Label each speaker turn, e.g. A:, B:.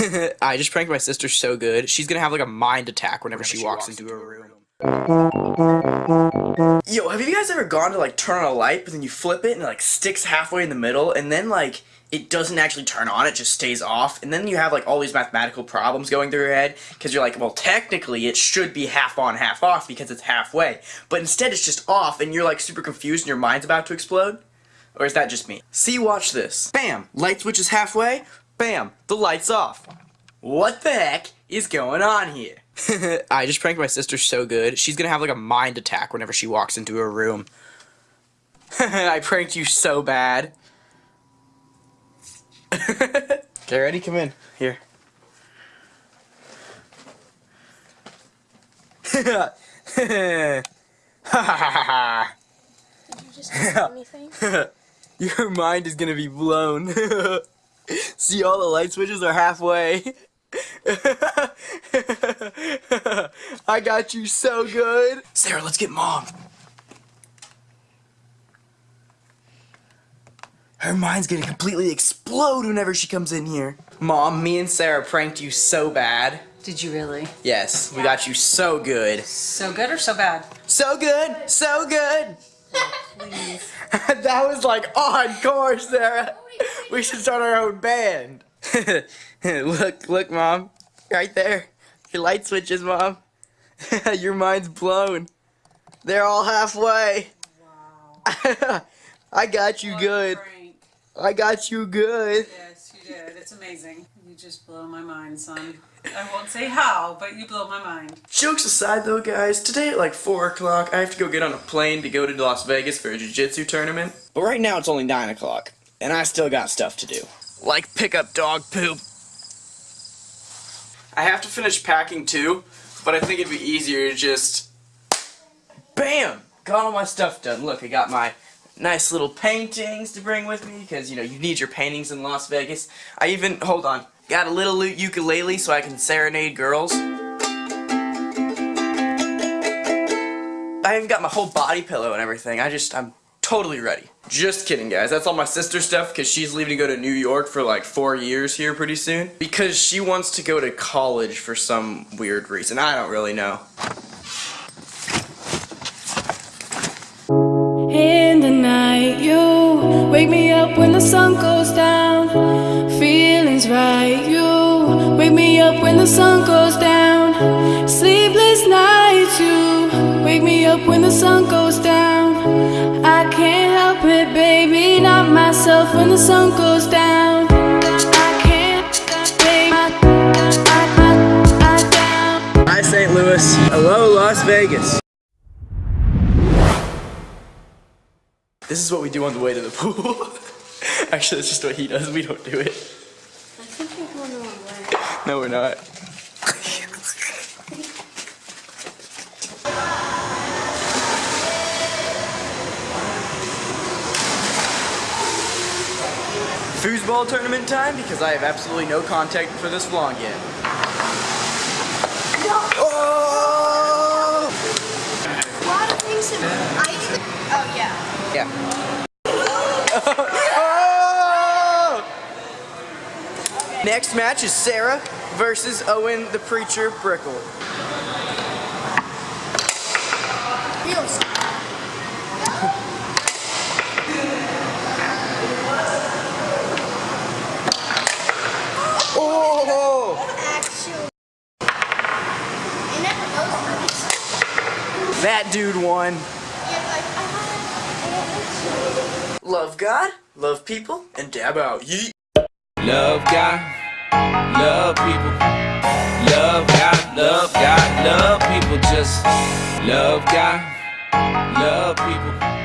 A: I just pranked my sister so good. She's gonna have like a mind attack whenever, she, walks, into a room. Yo, have you guys ever gone to like turn on a light, but then you flip it and it like sticks halfway in the middle, and then like it doesn't actually turn on, it just stays off, and then you have like all these mathematical problems going through your head, because you're like, well, technically it should be half on, half off, because it's halfway, but instead it's just off, and you're like super confused and your mind's about to explode? Or is that just me? See, watch this. Bam! Light switch is halfway, bam! The light's off. What the heck is going on here? I just pranked my sister so good. She's gonna have like a mind attack whenever she walks into her room. I pranked you so bad. okay, ready? Come in. Here. Ha ha ha ha.
B: Did you just say anything?
A: Your mind is gonna be blown. See, all the light switches are halfway. I got you so good. Sarah, let's get mom. Her mind's gonna completely explode whenever she comes in here. Mom, me and Sarah pranked you so bad.
C: Did you really?
A: Yes, we got you so good.
C: So good or so bad?
A: So good, so good.
C: Please.
A: that was like on course, Sarah. We should start our own band. look, look, Mom. Right there. Your light switches, Mom. Your mind's blown. They're all halfway.
C: Wow.
A: I got you
C: What
A: good.
C: prank.
A: I got you good.
C: Yes, you did. It's amazing. You just blow my mind, son. I won't say how, but you blow my mind.
A: Jokes aside though, guys, today at like 4 o'clock, I have to go get on a plane to go to Las Vegas for a jiu-jitsu tournament. But right now it's only 9 o'clock, and I still got stuff to do. Like pick up dog poop. I have to finish packing too, but I think it'd be easier to just... BAM! Got all my stuff done. Look, I got my nice little paintings to bring with me, because, you know, you need your paintings in Las Vegas. I even, hold on, got a little ukulele so I can serenade girls. I even got my whole body pillow and everything. I just, I'm totally ready. Just kidding, guys. That's all my sister stuff because she's leaving to go to New York for like four years here pretty soon. Because she wants to go to college for some weird reason. I don't really know.
D: In the night, you wake me up when the sun goes down. Feelings right, you wake me up when the sun goes down. Sleepless nights, you wake me up when the sun goes down. I can't help it, baby, not myself when the sun goes down. I can't, babe, I, I, I, I down.
A: Hi, St. Louis. Hello, Las Vegas. This is what we do on the way to the pool. Actually, that's just what he does. We don't do it.
B: I think you're going the wrong way.
A: No, we're not. Foosball tournament time because I have absolutely no contact for this vlog yet. Oh!
B: A lot of things I even, oh yeah.
A: Yeah. oh! Next match is Sarah versus Owen the Preacher Brickle.
B: Feels
A: Oh!
B: actually. You never know these.
A: That dude won.
B: Yeah, like, I had
A: Love God, love people, and dab out. Yeet.
E: Love God, love people. Love God, love God, love people. Just love God, love people.